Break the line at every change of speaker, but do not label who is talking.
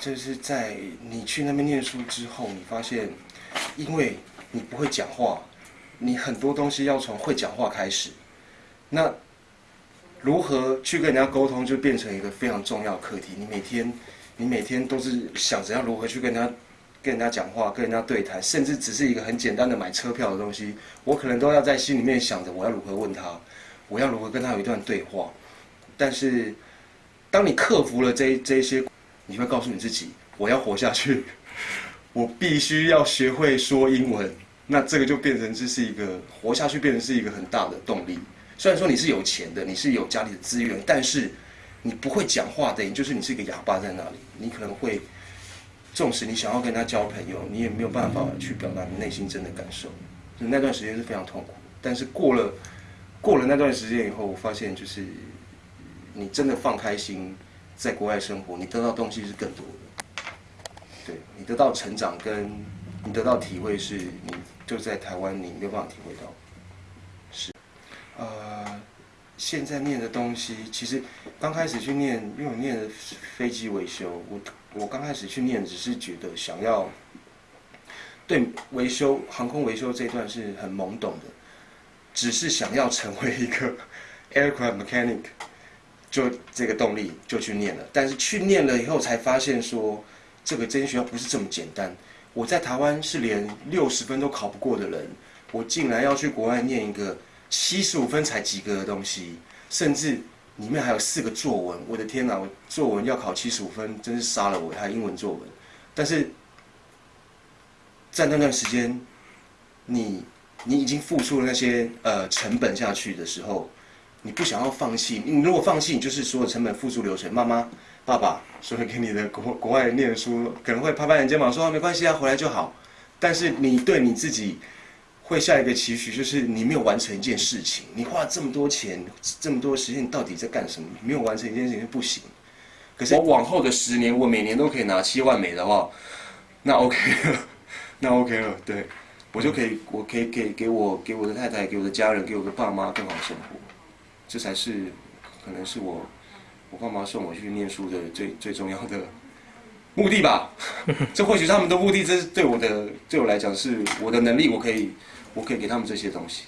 就是在你去那边念书之后，你发现，因为你不会讲话，你很多东西要从会讲话开始。那如何去跟人家沟通，就变成一个非常重要的课题。你每天，你每天都是想着要如何去跟人家、跟人家讲话、跟人家对谈，甚至只是一个很简单的买车票的东西，我可能都要在心里面想着我要如何问他，我要如何跟他有一段对话。但是，当你克服了这这些，你会告诉你自己，我要活下去，我必须要学会说英文。那这个就变成这是一个活下去，变成是一个很大的动力。虽然说你是有钱的，你是有家里的资源，但是你不会讲话的，就是你是一个哑巴在那里。你可能会，纵使你想要跟他交朋友，你也没有办法去表达你内心真的感受。那段时间是非常痛苦。但是过了过了那段时间以后，我发现就是你真的放开心，在国外生活，你得到东西是更多的。对你得到成长，跟你得到体会，是你就在台湾你没有办法体会到。是呃，现在念的东西，其实刚开始去念，因为我念的飞机维修，我我刚开始去念，只是觉得想要对维修航空维修这一段是很懵懂的，只是想要成为一个 aircraft mechanic，就这个动力就去念了。但是去念了以后，才发现说这个真学校不是这么简单。我在台湾是连六十分都考不过的人，我竟然要去国外念一个。七十五分才及格的东西，甚至里面还有四个作文。我的天哪！我作文要考七十五分，真是杀了我！还有英文作文，但是在那段时间，你你已经付出了那些呃成本下去的时候，你不想要放弃。你如果放弃，你就是所有成本付诸流水。妈妈、爸爸所以给你的国国外念书，可能会拍拍你肩膀说没关系啊，回来就好。但是你对你自己。会下一个期许，就是你没有完成一件事情，你花这么多钱，这么多时间，你到底在干什么？没有完成一件事情不行。可是我往后的十年，我每年都可以拿七万美的话，那 OK 了，那 OK 了，对，我就可以，我可以给给我给我的太太，给我的家人，给我的爸妈更好的生活。这才是可能是我我爸妈送我去念书的最最重要的目的吧。这或许他们的目的，这是对我的对我来讲是我的能力，我可以。我可以给他们这些东西。